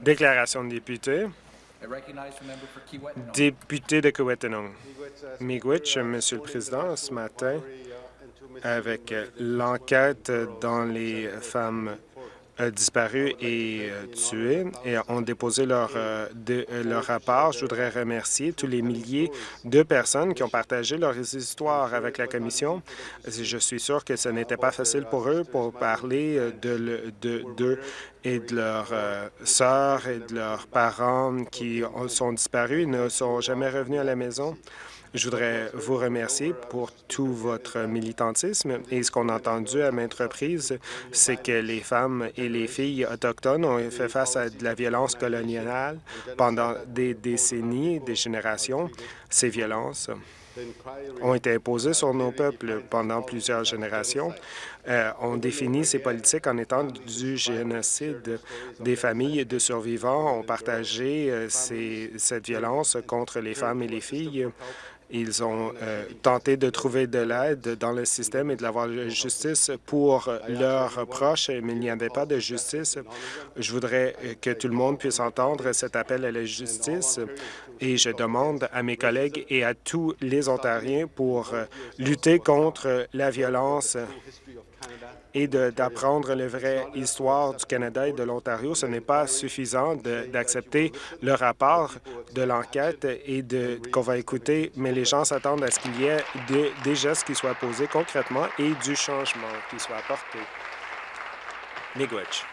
Déclaration de député. Député de Kiwetanong. Miigwech, Monsieur le Président, ce matin, avec l'enquête dans les femmes disparues et tuées et ont déposé leur, de, leur rapport. Je voudrais remercier tous les milliers de personnes qui ont partagé leurs histoires avec la Commission. Je suis sûr que ce n'était pas facile pour eux pour parler de, de, de et de leurs euh, sœurs et de leurs parents qui sont disparus et ne sont jamais revenus à la maison. Je voudrais vous remercier pour tout votre militantisme et ce qu'on a entendu à maintes reprises, c'est que les femmes et les filles autochtones ont fait face à de la violence coloniale pendant des décennies, des générations. Ces violences ont été imposées sur nos peuples pendant plusieurs générations. Euh, on définit ces politiques en étant du génocide des familles de survivants ont partagé euh, cette violence contre les femmes et les filles. Ils ont euh, tenté de trouver de l'aide dans le système et de l'avoir justice pour leurs proches, mais il n'y avait pas de justice. Je voudrais que tout le monde puisse entendre cet appel à la justice et je demande à mes collègues et à tous les Ontariens pour euh, lutter contre la violence et d'apprendre la vraie histoire du Canada et de l'Ontario. Ce n'est pas suffisant d'accepter le rapport de l'enquête et qu'on va écouter, mais les gens s'attendent à ce qu'il y ait des gestes qui soient posés concrètement et du changement qui soit apporté. Miigwech.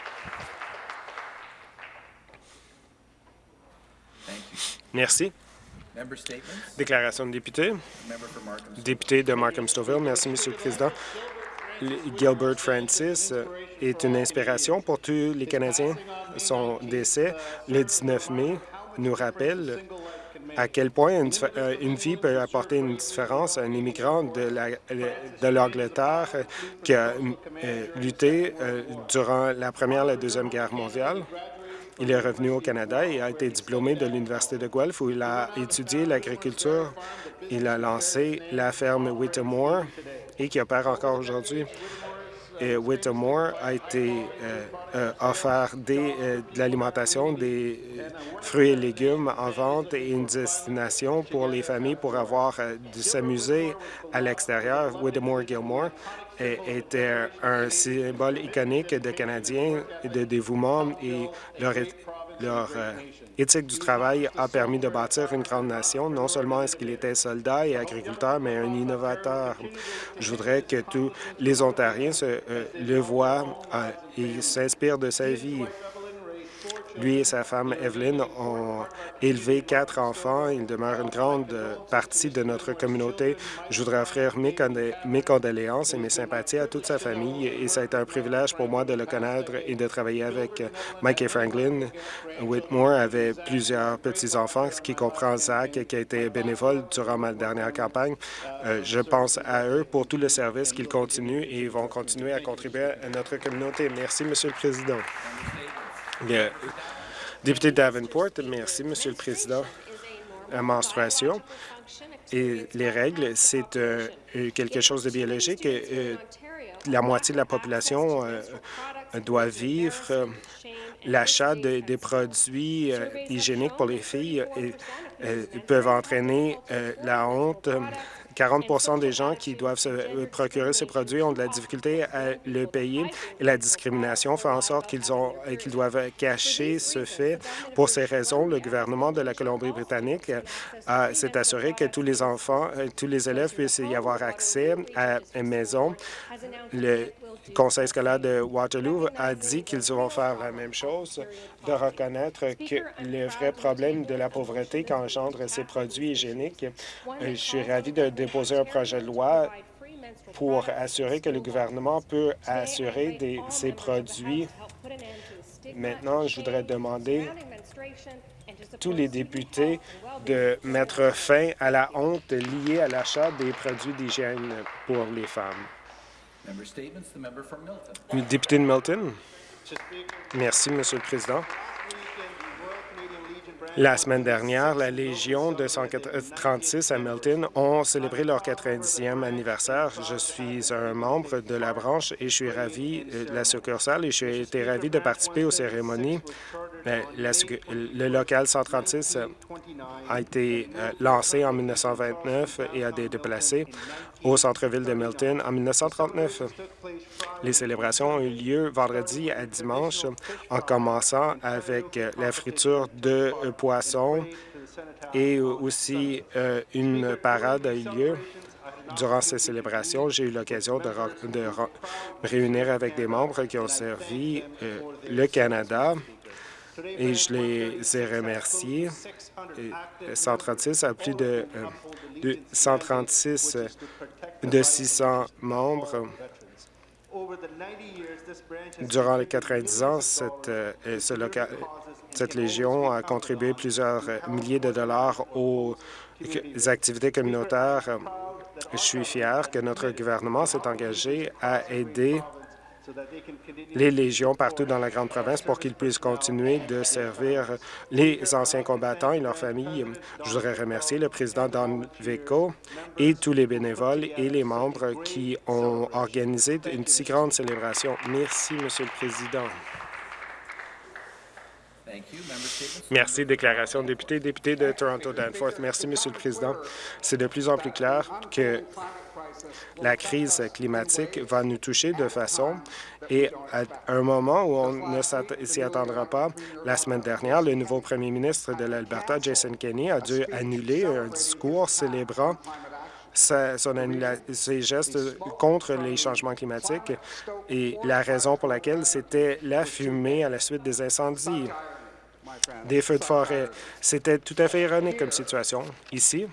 Merci. Déclaration de député. Député de Markham-Stouffville. Merci, Monsieur le Président. Gilbert Francis est une inspiration pour tous les Canadiens. Son décès le 19 mai nous rappelle à quel point une, euh, une, vie peut apporter une différence à un immigrant de l'Angleterre qui a euh, lutté euh, durant la Première et la Deuxième Guerre mondiale. Il est revenu au Canada et a été diplômé de l'Université de Guelph où il a étudié l'agriculture. Il a lancé la ferme Whittemore et qui opère encore aujourd'hui. Et Whittemore a été euh, euh, offert des, euh, de l'alimentation, des fruits et légumes en vente et une destination pour les familles pour avoir de s'amuser à l'extérieur. Whittemore Gilmore était un symbole iconique de Canadiens, de dévouement et leur, leur éthique du travail a permis de bâtir une grande nation. Non seulement est-ce qu'il était soldat et agriculteur, mais un innovateur. Je voudrais que tous les Ontariens se, euh, le voient euh, et s'inspirent de sa vie. Lui et sa femme Evelyn ont élevé quatre enfants. Il demeure une grande partie de notre communauté. Je voudrais offrir mes, condoléances et mes sympathies à toute sa famille et ça a été un privilège pour moi de le connaître et de travailler avec Mike et Franklin. Whitmore avait plusieurs petits-enfants, ce qui comprend Zach, qui a été bénévole durant ma dernière campagne. Euh, je pense à eux pour tout le service qu'ils continuent et vont continuer à contribuer à notre communauté. Merci, Monsieur le Président. Bien, député Davenport, merci, Monsieur le Président. La menstruation et les règles, c'est euh, quelque chose de biologique. Euh, la moitié de la population euh, doit vivre l'achat de, des produits hygiéniques pour les filles peuvent entraîner la honte 40% des gens qui doivent se euh, procurer ces produits ont de la difficulté à le payer et la discrimination fait en sorte qu'ils euh, qu'ils doivent cacher ce fait. Pour ces raisons, le gouvernement de la Colombie-Britannique euh, s'est assuré que tous les enfants, tous les élèves puissent y avoir accès à une maison. Le Conseil scolaire de Waterloo a dit qu'ils vont faire la même chose, de reconnaître que le vrai problème de la pauvreté qu'engendrent ces produits hygiéniques. Je suis ravi de déposer un projet de loi pour assurer que le gouvernement peut assurer des, ces produits. Maintenant, je voudrais demander tous les députés de mettre fin à la honte liée à l'achat des produits d'hygiène pour les femmes. Député de Milton. Merci, Monsieur le Président. La semaine dernière, la Légion de 136 à Milton ont célébré leur 90e anniversaire. Je suis un membre de la branche et je suis ravi euh, de la succursale et j'ai été ravi de participer aux cérémonies. Euh, le local 136 a été euh, lancé en 1929 et a été déplacé au centre-ville de Milton en 1939. Les célébrations ont eu lieu vendredi à dimanche en commençant avec la friture de poissons et aussi euh, une parade a eu lieu. Durant ces célébrations, j'ai eu l'occasion de, me réunir avec des membres qui ont servi euh, le Canada et je les ai remerciés. 136 a plus de, 136 euh, de 600 membres. Durant les 90 ans, cette, ce local, cette Légion a contribué plusieurs milliers de dollars aux activités communautaires. Je suis fier que notre gouvernement s'est engagé à aider les légions partout dans la grande province pour qu'ils puissent continuer de servir les anciens combattants et leurs familles. Je voudrais remercier le président Don Vico et tous les bénévoles et les membres qui ont organisé une si grande célébration. Merci, Monsieur le Président. Merci. Déclaration député. Député de Toronto-Danforth. Merci, Monsieur le Président. C'est de plus en plus clair que la crise climatique va nous toucher de façon et à un moment où on ne s'y attendra pas, la semaine dernière, le nouveau premier ministre de l'Alberta, Jason Kenney, a dû annuler un discours célébrant ses gestes contre les changements climatiques et la raison pour laquelle c'était la fumée à la suite des incendies des feux de forêt. C'était tout à fait ironique comme situation. Ici,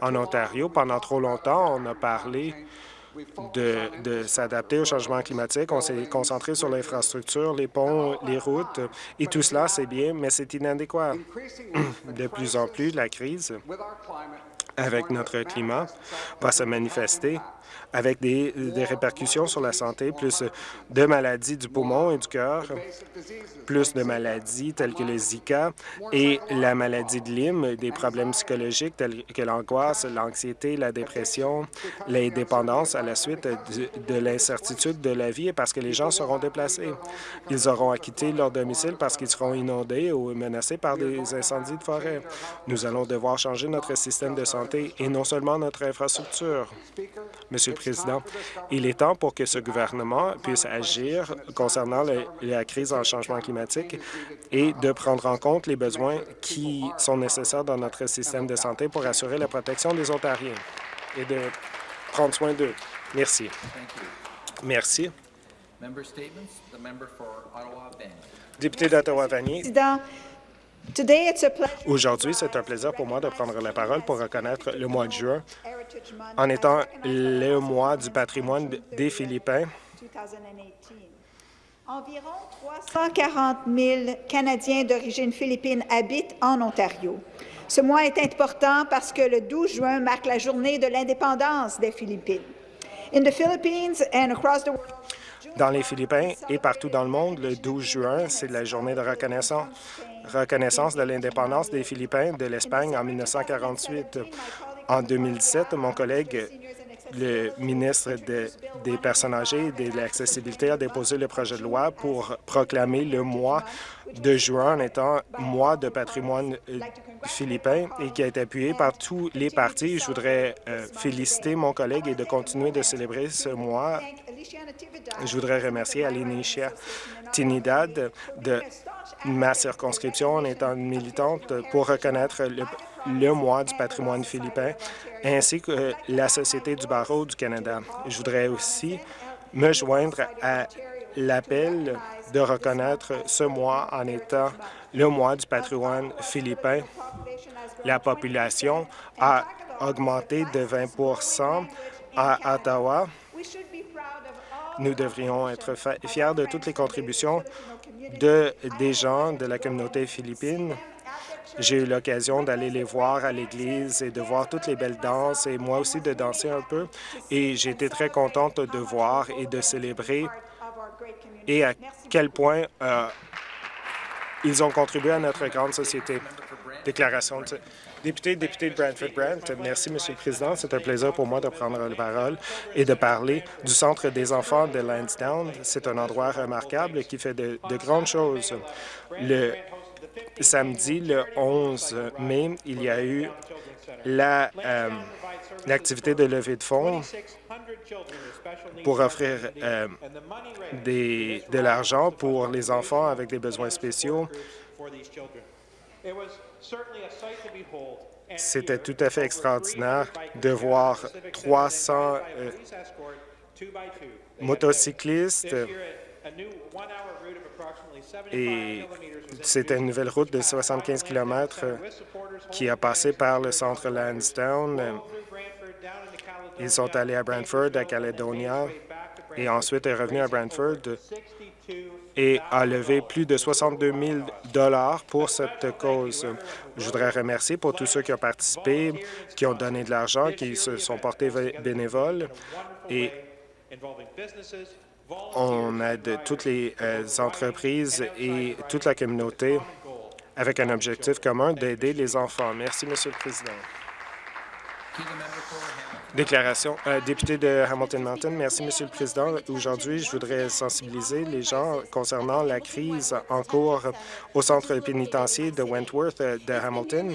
en Ontario, pendant trop longtemps, on a parlé de, s'adapter au changement climatique. On s'est concentré sur l'infrastructure, les ponts, les routes, et tout cela, c'est bien, mais c'est inadéquat. De plus en plus, la crise avec notre climat va se manifester avec des, répercussions sur la santé, plus de maladies du poumon et du cœur, plus de maladies telles que le Zika et la maladie de Lyme, des problèmes psychologiques tels que l'angoisse, l'anxiété, la dépression, l'indépendance à la suite de, de l'incertitude de la vie parce que les gens seront déplacés. Ils auront à quitter leur domicile parce qu'ils seront inondés ou menacés par des incendies de forêt. Nous allons devoir changer notre système de santé et non seulement notre infrastructure. Monsieur le Président, il est temps pour que ce gouvernement puisse agir concernant la crise en changement climatique et de prendre en compte les besoins qui sont nécessaires dans notre système de santé pour assurer la protection des Ontariens et de prendre soin d'eux. Merci. Merci. Député d'Ottawa-Vanier. Aujourd'hui, c'est un plaisir pour moi de prendre la parole pour reconnaître le mois de juin en étant le mois du patrimoine des Philippins. Environ 340 000 Canadiens d'origine philippine habitent en Ontario. Ce mois est important parce que le 12 juin marque la journée de l'indépendance des Philippines. In the Philippines and across the world, dans les Philippines et partout dans le monde, le 12 juin, c'est la journée de reconnaissance, de l'indépendance des Philippins de l'Espagne en 1948. En 2017, mon collègue le ministre des Personnes âgées et de l'accessibilité a déposé le projet de loi pour proclamer le mois de juin en étant mois de patrimoine euh, philippin et qui a été appuyé par tous les partis. Je voudrais euh, féliciter mon collègue et de continuer de célébrer ce mois. Je voudrais remercier Alicia Tinidad de ma circonscription en étant militante pour reconnaître le, le mois du patrimoine philippin, ainsi que la Société du barreau du Canada. Je voudrais aussi me joindre à l'appel de reconnaître ce mois en étant le mois du patrimoine philippin. La population a augmenté de 20% à Ottawa. Nous devrions être fiers de toutes les contributions de, des gens de la communauté philippine j'ai eu l'occasion d'aller les voir à l'église et de voir toutes les belles danses et moi aussi de danser un peu. Et j'ai été très contente de voir et de célébrer et à quel point euh, Ils ont contribué à notre grande société. Déclaration de député, député de Brantford-Brant. Merci, Monsieur le Président. C'est un plaisir pour moi de prendre la parole et de parler du Centre des enfants de Lansdowne. C'est un endroit remarquable qui fait de, grandes choses. Le samedi, le 11 mai, il y a eu euh, l'activité de levée de fonds pour offrir euh, des, de l'argent pour les enfants avec des besoins spéciaux. C'était tout à fait extraordinaire de voir 300 euh, motocyclistes. et c'était une nouvelle route de 75 km qui a passé par le centre Lansdowne. Ils sont allés à Brantford, à Caledonia, et ensuite est revenu à Brantford et a levé plus de 62 000 pour cette cause. Je voudrais remercier pour tous ceux qui ont participé, qui ont donné de l'argent, qui se sont portés bénévoles et on aide toutes les euh, entreprises et toute la communauté avec un objectif commun d'aider les enfants. Merci, Monsieur le Président. Déclaration. Euh, député de Hamilton Mountain, merci, Monsieur le Président. Aujourd'hui, je voudrais sensibiliser les gens concernant la crise en cours au centre pénitentiaire de Wentworth euh, de Hamilton.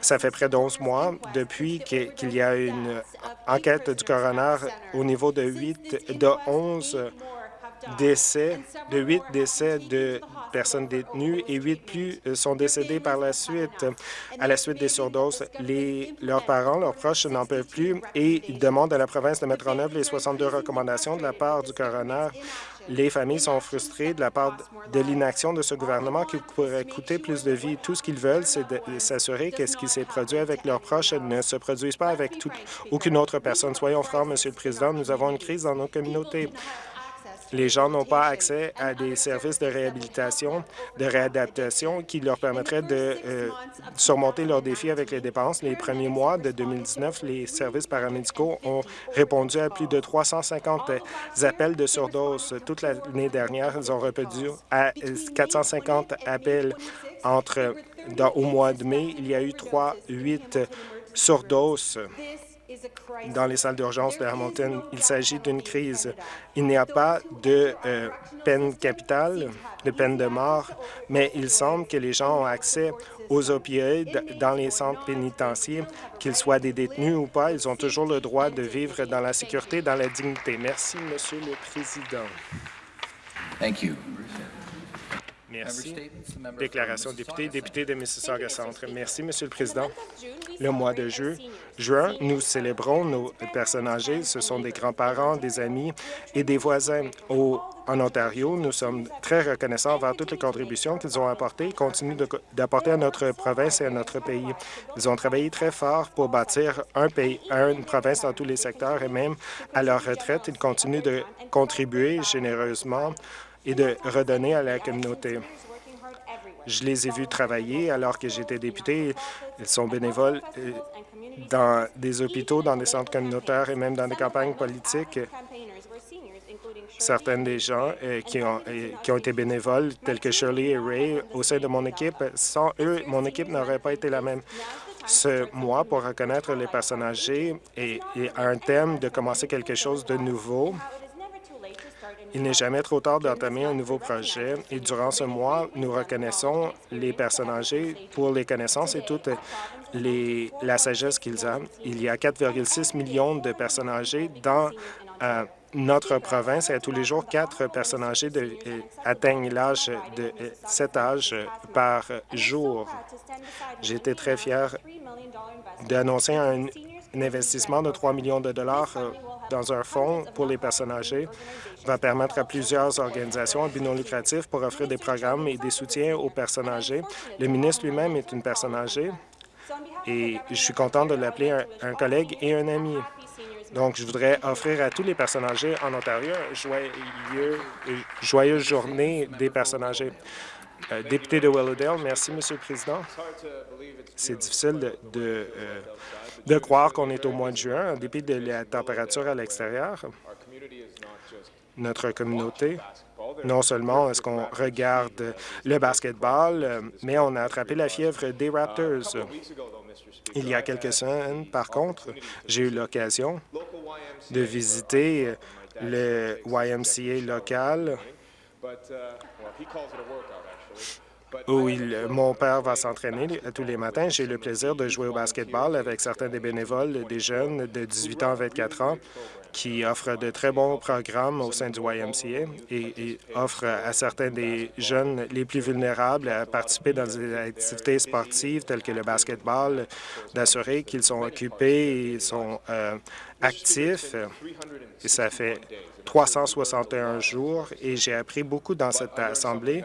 Ça fait près d'11 mois depuis qu'il y a une enquête du coroner au niveau de 8, de 11 décès, de 8 décès de personnes détenues et 8 plus euh, sont décédés par la suite. À la suite des surdoses, les, leurs parents, leurs proches n'en peuvent plus et demandent à la province de mettre en œuvre les 62 recommandations de la part du coroner. Les familles sont frustrées de la part de l'inaction de ce gouvernement qui pourrait coûter plus de vie. Tout ce qu'ils veulent, c'est de s'assurer que ce qui s'est produit avec leurs proches ne se produise pas avec aucune autre personne. Soyons francs, Monsieur le Président, nous avons une crise dans nos communautés. Les gens n'ont pas accès à des services de réhabilitation, de réadaptation qui leur permettraient de euh, surmonter leurs défis avec les dépenses. Les premiers mois de 2019, les services paramédicaux ont répondu à plus de 350 appels de surdose. Toute l'année dernière, ils ont répondu à 450 appels entre au mois de mai. Il y a eu 3-8 surdoses dans les salles d'urgence de Hamilton. Il s'agit d'une crise. Il n'y a pas de euh, peine capitale, de peine de mort, mais il semble que les gens ont accès aux opioïdes dans les centres pénitentiaires, qu'ils soient des détenus ou pas. Ils ont toujours le droit de vivre dans la sécurité, dans la dignité. Merci, Monsieur le Président. Thank you. Merci. Déclaration de député, député de Mississauga Centre. Merci, Monsieur le Président. Le mois de juin, nous célébrons nos personnes âgées. Ce sont des grands-parents, des amis et des voisins. Au, en Ontario, nous sommes très reconnaissants envers toutes les contributions qu'ils ont apportées et continuent d'apporter à notre province et à notre pays. Ils ont travaillé très fort pour bâtir un pays, une province dans tous les secteurs et même à leur retraite, ils continuent de contribuer généreusement et de redonner à la communauté. Je les ai vus travailler alors que j'étais député. Ils sont bénévoles euh, dans des hôpitaux, dans des centres communautaires et même dans des campagnes politiques. Certaines des gens euh, qui, ont, euh, qui ont été bénévoles, tels que Shirley et Ray, au sein de mon équipe, sans eux, mon équipe n'aurait pas été la même. Ce mois, pour reconnaître les personnes âgées, et, et un thème de commencer quelque chose de nouveau. Il n'est jamais trop tard d'entamer un nouveau projet et durant ce mois, nous reconnaissons les personnes âgées pour les connaissances et toute les, la sagesse qu'ils ont. Il y a 4,6 millions de personnes âgées dans euh, notre province et à tous les jours, quatre personnes âgées euh, atteignent l'âge de euh, cet âge par jour. Été très fier d'annoncer un, un investissement de 3 millions de dollars dans un fonds pour les personnes âgées va permettre à plusieurs organisations à but non lucratif pour offrir des programmes et des soutiens aux personnes âgées. Le ministre lui-même est une personne âgée et je suis content de l'appeler un, collègue et un ami. Donc, je voudrais offrir à tous les personnes âgées en Ontario une joyeuse journée des personnes âgées. Euh, député de Willowdale, merci, Monsieur le Président. C'est difficile de, de, euh, de croire qu'on est au mois de juin, en dépit de la température à l'extérieur. Notre communauté Non seulement est-ce qu'on regarde le basketball, mais on a attrapé la fièvre des Raptors. Il y a quelques semaines, par contre, j'ai eu l'occasion de visiter le YMCA local où mon père va s'entraîner tous les matins. J'ai le plaisir de jouer au basketball avec certains des bénévoles, des jeunes de 18 ans à 24 ans qui offrent de très bons programmes au sein du YMCA et, offrent à certains des jeunes les plus vulnérables à participer dans des activités sportives telles que le basketball, d'assurer qu'ils sont occupés et sont euh, actifs. Et ça fait 361 jours et j'ai appris beaucoup dans cette assemblée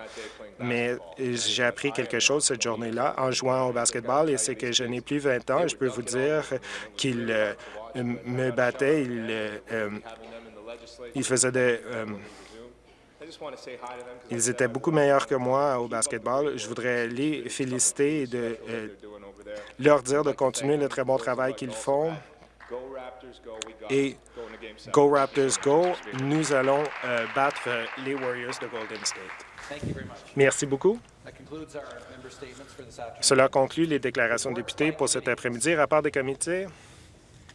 mais j'ai appris quelque chose cette journée-là en jouant au basketball et c'est que je n'ai plus 20 ans. Je peux vous dire qu'il euh, me battait, il, euh, il faisait des... Euh, ils étaient beaucoup meilleurs que moi au basketball. Je voudrais les féliciter et de, leur dire de continuer le très bon travail qu'ils font. Et Go Raptors Go, nous allons battre les Warriors de Golden State. Merci beaucoup. Cela conclut les déclarations de députés pour cet après-midi. Rapport des comités.